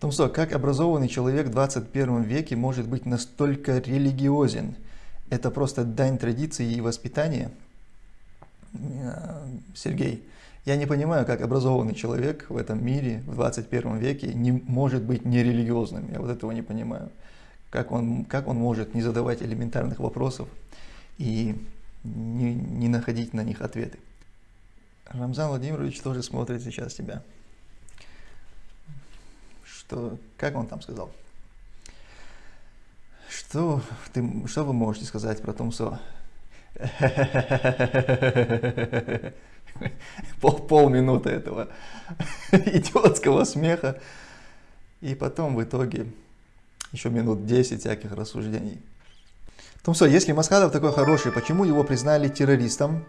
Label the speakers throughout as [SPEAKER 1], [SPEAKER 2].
[SPEAKER 1] Томсо, как образованный человек в 21 веке может быть настолько религиозен? Это просто дань традиции и воспитания? Э, Сергей, я не понимаю, как образованный человек в этом мире в 21 веке не может быть нерелигиозным. Я вот этого не понимаю. Как он, как он может не задавать элементарных вопросов и не, не находить на них ответы? Рамзан Владимирович тоже смотрит сейчас тебя что, как он там сказал? Что, ты, что вы можете сказать про Тумсо? Пол, полминуты этого идиотского смеха. И потом в итоге еще минут 10 всяких рассуждений. Тумсо, если Масхадов такой хороший, почему его признали террористом?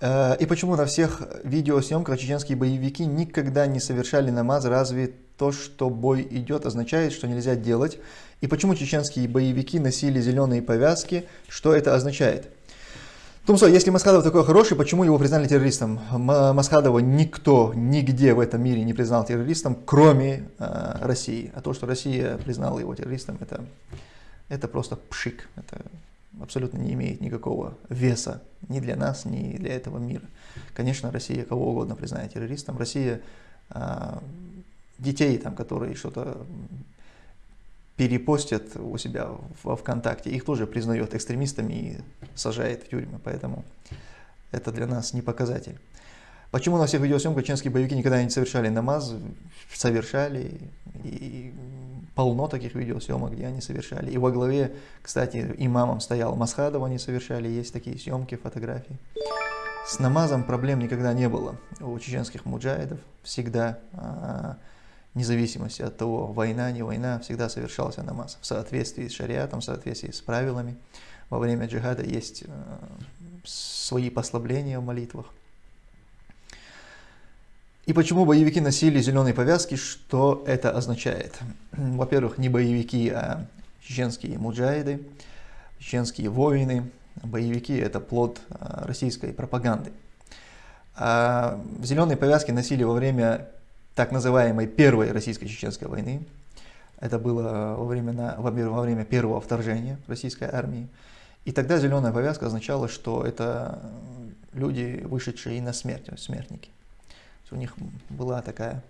[SPEAKER 1] Э, и почему на всех видеосъемках чеченские боевики никогда не совершали намаз? Разве то, что бой идет, означает, что нельзя делать? И почему чеченские боевики носили зеленые повязки? Что это означает? Тумсо, если Масхадов такой хороший, почему его признали террористом? Масхадова никто нигде в этом мире не признал террористом, кроме э, России. А то, что Россия признала его террористом, это, это просто пшик. Это абсолютно не имеет никакого веса ни для нас, ни для этого мира. Конечно, Россия кого угодно признает террористом. Россия э, детей, там, которые что-то перепостят у себя во ВКонтакте, их тоже признает экстремистами и сажает в тюрьмы, поэтому это для нас не показатель. Почему на всех видеосъемках чеченские боевики никогда не совершали намаз? Совершали, и полно таких видеосъемок, где они совершали. И во главе, кстати, имамом стоял Масхадов, они совершали, есть такие съемки, фотографии. С намазом проблем никогда не было у чеченских муджаидов, всегда, а, вне зависимости от того, война, не война, всегда совершался намаз в соответствии с шариатом, в соответствии с правилами. Во время джихада есть а, свои послабления в молитвах. И почему боевики носили зеленые повязки, что это означает? Во-первых, не боевики, а чеченские муджаиды, чеченские воины. Боевики – это плод а, российской пропаганды. А зеленые повязки носили во время так называемой первой российско-чеченской войны. Это было во время, во время первого вторжения российской армии. И тогда зеленая повязка означала, что это люди, вышедшие на смерть, смертники у них была такая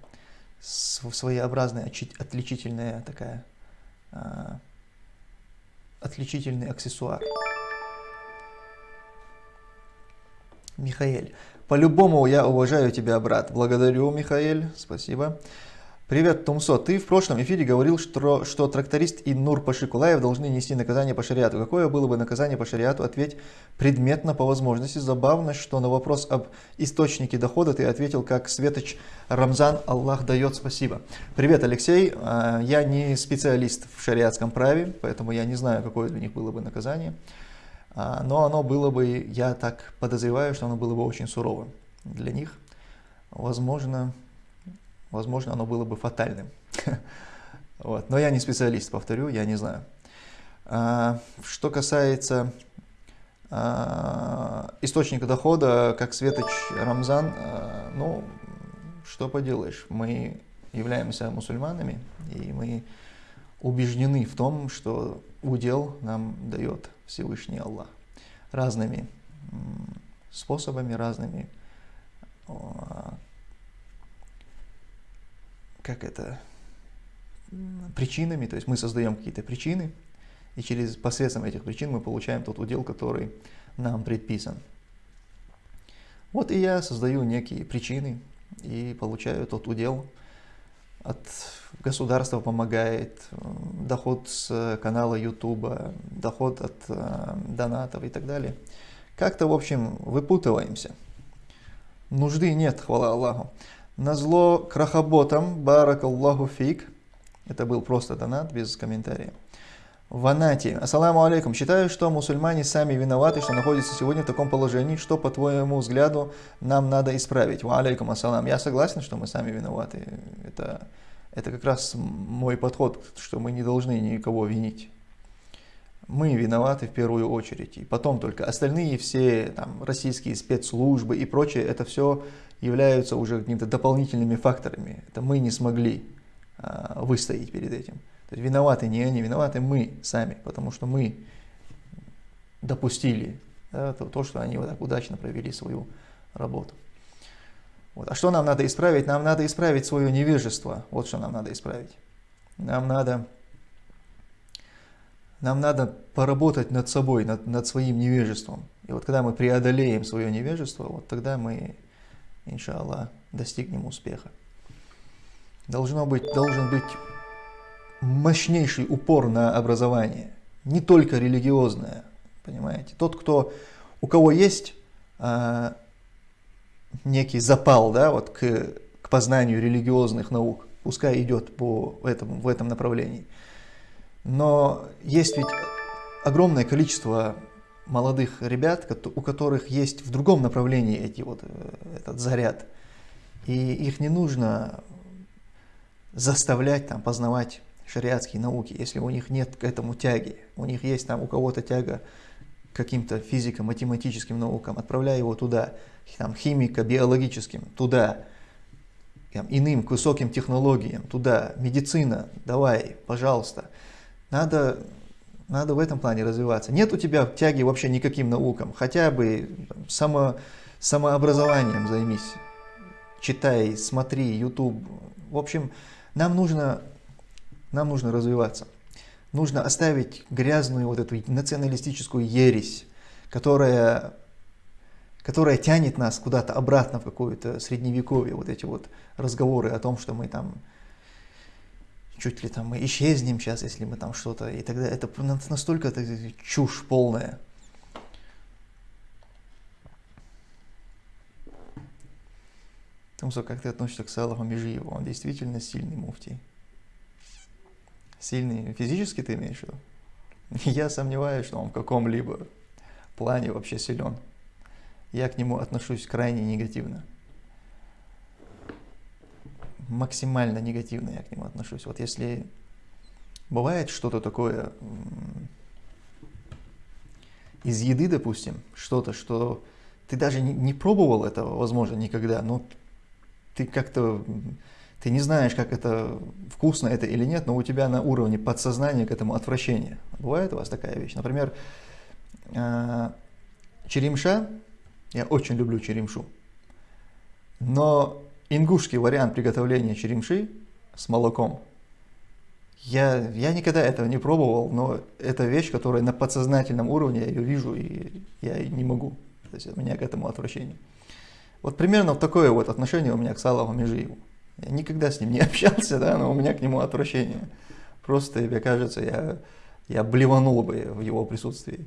[SPEAKER 1] своеобразная, отличительная такая, а, отличительный аксессуар. Михаэль. По-любому я уважаю тебя, брат. Благодарю, Михаэль. Спасибо. Привет, Тумсо. Ты в прошлом эфире говорил, что, что тракторист и Нур Пашикулаев должны нести наказание по шариату. Какое было бы наказание по шариату? Ответь предметно по возможности. Забавно, что на вопрос об источнике дохода ты ответил как Светоч Рамзан Аллах дает спасибо. Привет, Алексей. А, я не специалист в шариатском праве, поэтому я не знаю, какое для них было бы наказание. А, но оно было бы, я так подозреваю, что оно было бы очень суровым для них. Возможно, возможно, оно было бы фатальным. Вот. Но я не специалист, повторю, я не знаю. А, что касается а, источника дохода, как Светоч Рамзан, ну, что поделаешь, мы являемся мусульманами, и мы убеждены в том, что удел нам дает Всевышний Аллах разными способами, разными как это, причинами, то есть мы создаем какие-то причины, и через посредством этих причин мы получаем тот удел, который нам предписан. Вот и я создаю некие причины и получаю тот удел. От государства помогает, доход с канала YouTube, доход от э, донатов и так далее. Как-то, в общем, выпутываемся. Нужды нет, хвала Аллаху. Назло крахоботам, баракаллаху фик. Это был просто донат, без комментариев. Ванати. Ассаламу алейкум. Считаю, что мусульмане сами виноваты, что находятся сегодня в таком положении. Что, по твоему взгляду, нам надо исправить? Ва алейкум ассалам. Я согласен, что мы сами виноваты. Это, это как раз мой подход, что мы не должны никого винить. Мы виноваты в первую очередь. И потом только остальные все там, российские спецслужбы и прочее, это все являются уже какими-то дополнительными факторами. Это мы не смогли а, выстоять перед этим. То есть виноваты не они, виноваты мы сами, потому что мы допустили да, то, то, что они вот так удачно провели свою работу. Вот. А что нам надо исправить? Нам надо исправить свое невежество. Вот что нам надо исправить. Нам надо, нам надо поработать над собой, над, над своим невежеством. И вот когда мы преодолеем свое невежество, вот тогда мы, иншаллах, достигнем успеха. Должно быть, должен быть мощнейший упор на образование, не только религиозное, понимаете. Тот, кто, у кого есть а, некий запал да, вот к, к познанию религиозных наук, пускай идет по этому, в этом направлении. Но есть ведь огромное количество молодых ребят, у которых есть в другом направлении эти вот, э, этот заряд. И их не нужно заставлять там, познавать шариатские науки, если у них нет к этому тяги. У них есть там у кого-то тяга к каким-то физико-математическим наукам, отправляй его туда там, химико-биологическим, туда, там, иным, к высоким технологиям, туда, медицина, давай, пожалуйста. Надо, надо в этом плане развиваться. Нет у тебя тяги вообще никаким наукам, хотя бы само, самообразованием займись. Читай, смотри, YouTube. В общем, нам нужно, нам нужно развиваться. Нужно оставить грязную вот эту националистическую ересь, которая которая тянет нас куда-то обратно в какое-то средневековье, вот эти вот разговоры о том, что мы там чуть ли там мы исчезнем сейчас, если мы там что-то, и тогда это настолько это чушь полная. Тумсо, как ты относишься к Салаху Межиеву? Он действительно сильный муфтий. Сильный физически ты имеешь в виду? Я сомневаюсь, что он в каком-либо плане вообще силен я к нему отношусь крайне негативно. Максимально негативно я к нему отношусь. Вот если бывает что-то такое из еды, допустим, что-то, что ты даже не, не пробовал этого, возможно, никогда, но ты как-то, ты не знаешь, как это, вкусно это или нет, но у тебя на уровне подсознания к этому отвращение. Бывает у вас такая вещь? Например, а, черемша я очень люблю черемшу. Но ингушский вариант приготовления черемши с молоком, я, я никогда этого не пробовал, но это вещь, которая на подсознательном уровне, я ее вижу, и я не могу. То есть у меня к этому отвращение. Вот примерно такое вот отношение у меня к Салаву Межиеву. Я никогда с ним не общался, да, но у меня к нему отвращение. Просто, мне кажется, я, я блеванул бы в его присутствии.